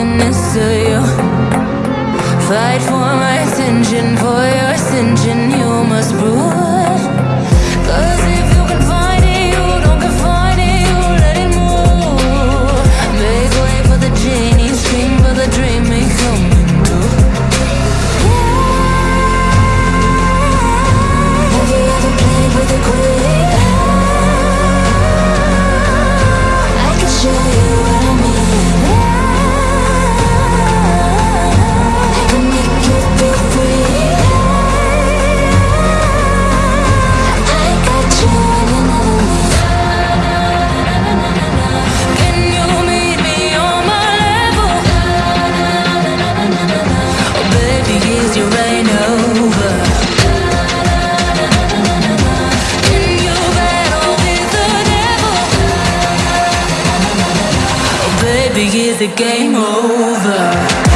loveliness to you Fight for my attention, for your ascension You must prove baby, is it game over?